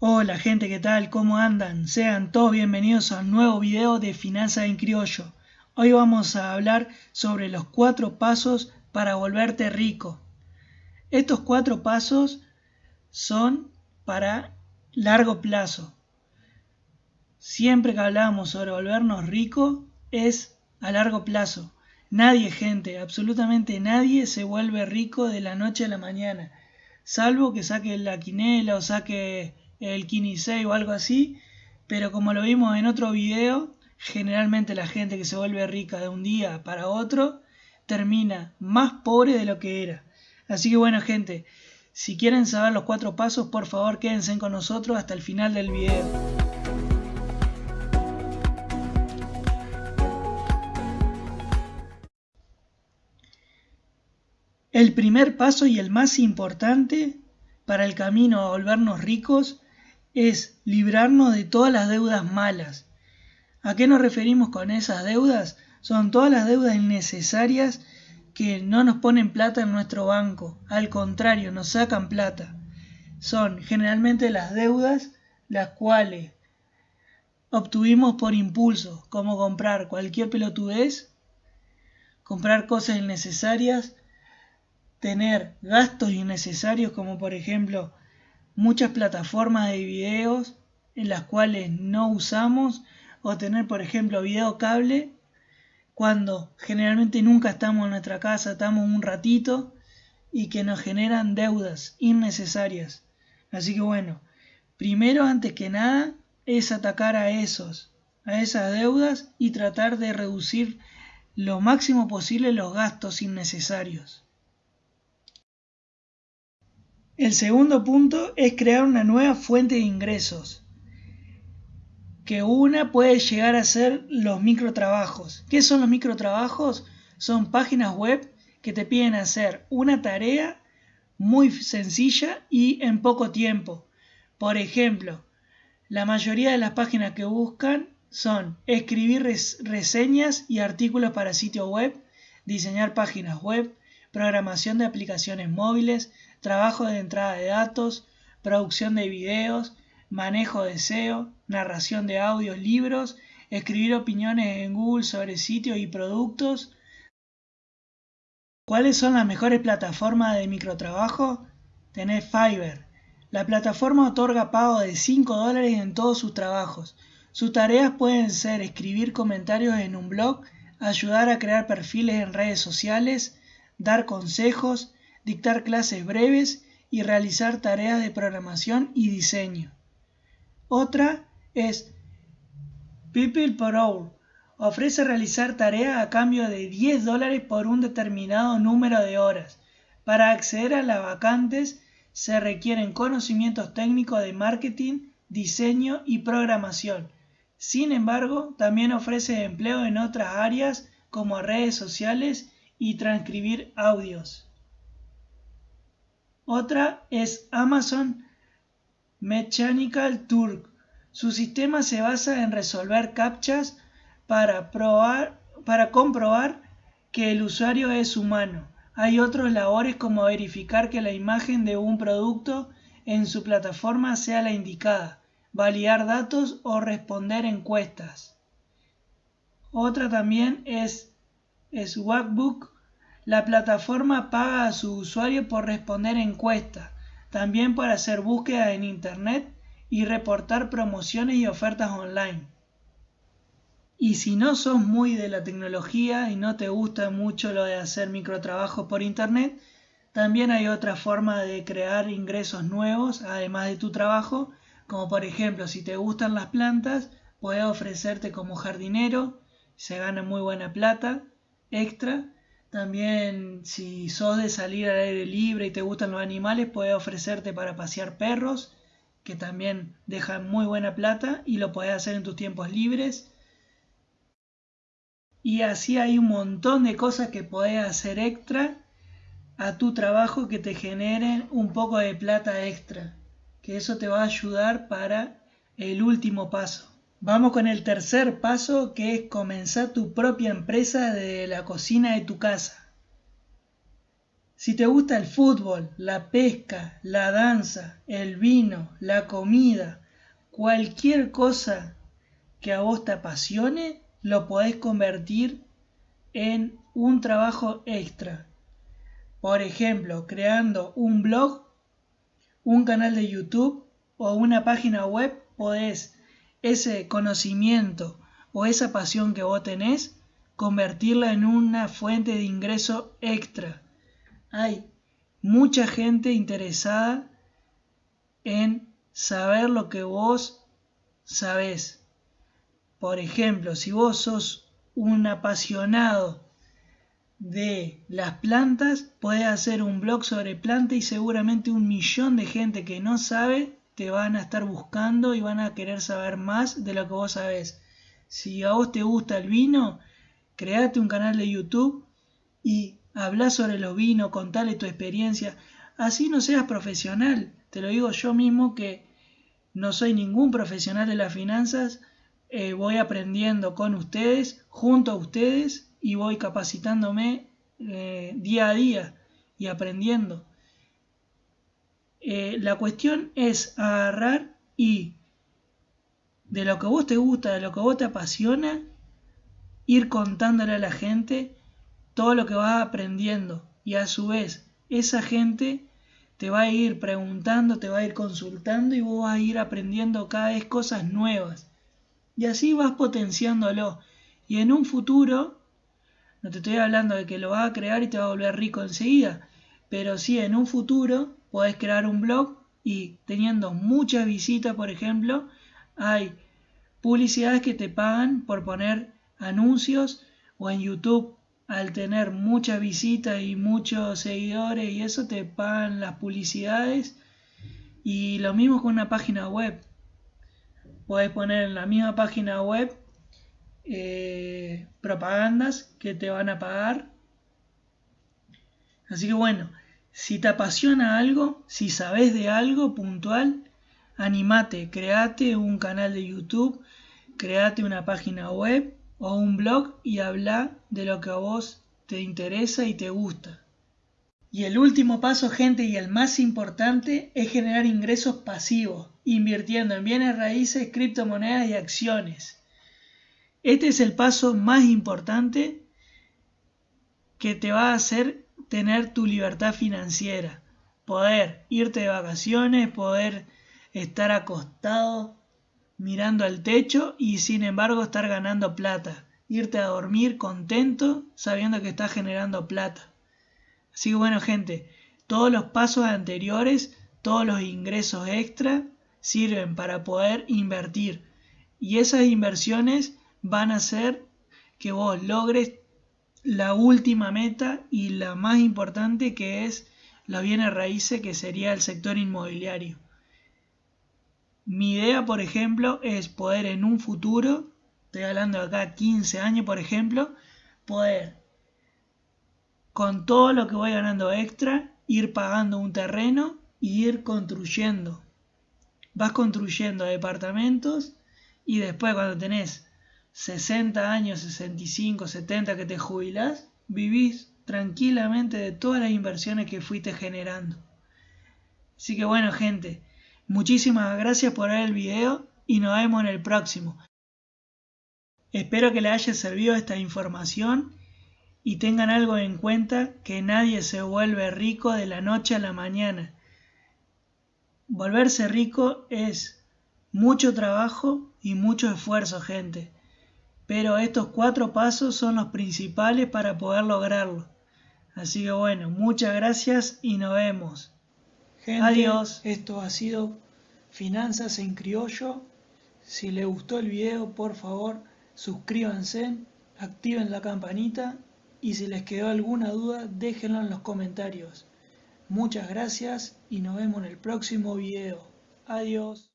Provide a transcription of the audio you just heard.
Hola gente, ¿qué tal? ¿Cómo andan? Sean todos bienvenidos a un nuevo video de Finanzas en Criollo. Hoy vamos a hablar sobre los cuatro pasos para volverte rico. Estos cuatro pasos son para largo plazo. Siempre que hablamos sobre volvernos ricos es a largo plazo. Nadie, gente, absolutamente nadie se vuelve rico de la noche a la mañana. Salvo que saque la quinela o saque el Kinisei o algo así, pero como lo vimos en otro video, generalmente la gente que se vuelve rica de un día para otro termina más pobre de lo que era. Así que bueno gente, si quieren saber los cuatro pasos, por favor quédense con nosotros hasta el final del video. El primer paso y el más importante para el camino a volvernos ricos es librarnos de todas las deudas malas. ¿A qué nos referimos con esas deudas? Son todas las deudas innecesarias que no nos ponen plata en nuestro banco, al contrario, nos sacan plata. Son generalmente las deudas las cuales obtuvimos por impulso, como comprar cualquier pelotudez, comprar cosas innecesarias, tener gastos innecesarios como por ejemplo muchas plataformas de videos en las cuales no usamos o tener por ejemplo video cable cuando generalmente nunca estamos en nuestra casa, estamos un ratito y que nos generan deudas innecesarias. Así que bueno, primero antes que nada es atacar a esos, a esas deudas y tratar de reducir lo máximo posible los gastos innecesarios. El segundo punto es crear una nueva fuente de ingresos. Que una puede llegar a ser los microtrabajos. ¿Qué son los microtrabajos? Son páginas web que te piden hacer una tarea muy sencilla y en poco tiempo. Por ejemplo, la mayoría de las páginas que buscan son escribir reseñas y artículos para sitio web, diseñar páginas web, programación de aplicaciones móviles, trabajo de entrada de datos, producción de videos, manejo de SEO, narración de audios, libros, escribir opiniones en Google sobre sitios y productos. ¿Cuáles son las mejores plataformas de microtrabajo? Tenés Fiverr. La plataforma otorga pago de 5 dólares en todos sus trabajos. Sus tareas pueden ser escribir comentarios en un blog, ayudar a crear perfiles en redes sociales, dar consejos, dictar clases breves y realizar tareas de programación y diseño. Otra es People per Hour. Ofrece realizar tareas a cambio de 10 dólares por un determinado número de horas. Para acceder a las vacantes se requieren conocimientos técnicos de marketing, diseño y programación. Sin embargo, también ofrece empleo en otras áreas como redes sociales y transcribir audios. Otra es Amazon Mechanical Turk. Su sistema se basa en resolver captchas para, probar, para comprobar que el usuario es humano. Hay otros labores como verificar que la imagen de un producto en su plataforma sea la indicada, validar datos o responder encuestas. Otra también es Swagbook la plataforma paga a su usuario por responder encuestas, también por hacer búsqueda en Internet y reportar promociones y ofertas online. Y si no sos muy de la tecnología y no te gusta mucho lo de hacer microtrabajos por Internet, también hay otra forma de crear ingresos nuevos además de tu trabajo, como por ejemplo si te gustan las plantas, puedes ofrecerte como jardinero, se gana muy buena plata extra también si sos de salir al aire libre y te gustan los animales, puedes ofrecerte para pasear perros, que también dejan muy buena plata y lo puedes hacer en tus tiempos libres. Y así hay un montón de cosas que puedes hacer extra a tu trabajo que te generen un poco de plata extra. Que eso te va a ayudar para el último paso. Vamos con el tercer paso que es comenzar tu propia empresa de la cocina de tu casa. Si te gusta el fútbol, la pesca, la danza, el vino, la comida, cualquier cosa que a vos te apasione, lo podés convertir en un trabajo extra. Por ejemplo, creando un blog, un canal de YouTube o una página web, podés ese conocimiento o esa pasión que vos tenés, convertirla en una fuente de ingreso extra. Hay mucha gente interesada en saber lo que vos sabés. Por ejemplo, si vos sos un apasionado de las plantas, puedes hacer un blog sobre plantas y seguramente un millón de gente que no sabe te van a estar buscando y van a querer saber más de lo que vos sabés. Si a vos te gusta el vino, create un canal de YouTube y habla sobre los vinos, contale tu experiencia. Así no seas profesional. Te lo digo yo mismo que no soy ningún profesional de las finanzas. Eh, voy aprendiendo con ustedes, junto a ustedes y voy capacitándome eh, día a día y aprendiendo. Eh, la cuestión es agarrar y de lo que vos te gusta, de lo que vos te apasiona, ir contándole a la gente todo lo que vas aprendiendo y a su vez esa gente te va a ir preguntando, te va a ir consultando y vos vas a ir aprendiendo cada vez cosas nuevas. Y así vas potenciándolo. Y en un futuro, no te estoy hablando de que lo vas a crear y te va a volver rico enseguida, pero sí en un futuro podés crear un blog y teniendo muchas visitas, por ejemplo, hay publicidades que te pagan por poner anuncios o en YouTube al tener muchas visitas y muchos seguidores y eso te pagan las publicidades. Y lo mismo con una página web. Puedes poner en la misma página web eh, propagandas que te van a pagar. Así que bueno si te apasiona algo si sabes de algo puntual animate create un canal de youtube create una página web o un blog y habla de lo que a vos te interesa y te gusta. Y el último paso, gente, y el más importante, es generar ingresos pasivos, invirtiendo en bienes raíces, criptomonedas y acciones. Este es el paso más importante que te va a hacer tener tu libertad financiera. Poder irte de vacaciones, poder estar acostado mirando al techo y sin embargo estar ganando plata. Irte a dormir contento sabiendo que estás generando plata. Así que bueno gente, todos los pasos anteriores, todos los ingresos extra sirven para poder invertir. Y esas inversiones van a hacer que vos logres la última meta y la más importante que es los bienes raíces que sería el sector inmobiliario. Mi idea, por ejemplo, es poder en un futuro, estoy hablando de acá 15 años, por ejemplo, poder con todo lo que voy ganando extra, ir pagando un terreno y ir construyendo. Vas construyendo departamentos y después cuando tenés 60 años, 65, 70 que te jubilás, vivís tranquilamente de todas las inversiones que fuiste generando. Así que bueno gente, Muchísimas gracias por ver el video y nos vemos en el próximo. Espero que les haya servido esta información y tengan algo en cuenta que nadie se vuelve rico de la noche a la mañana. Volverse rico es mucho trabajo y mucho esfuerzo, gente. Pero estos cuatro pasos son los principales para poder lograrlo. Así que bueno, muchas gracias y nos vemos. Adiós. Esto ha sido Finanzas en Criollo. Si les gustó el video, por favor, suscríbanse, activen la campanita y si les quedó alguna duda, déjenlo en los comentarios. Muchas gracias y nos vemos en el próximo video. Adiós.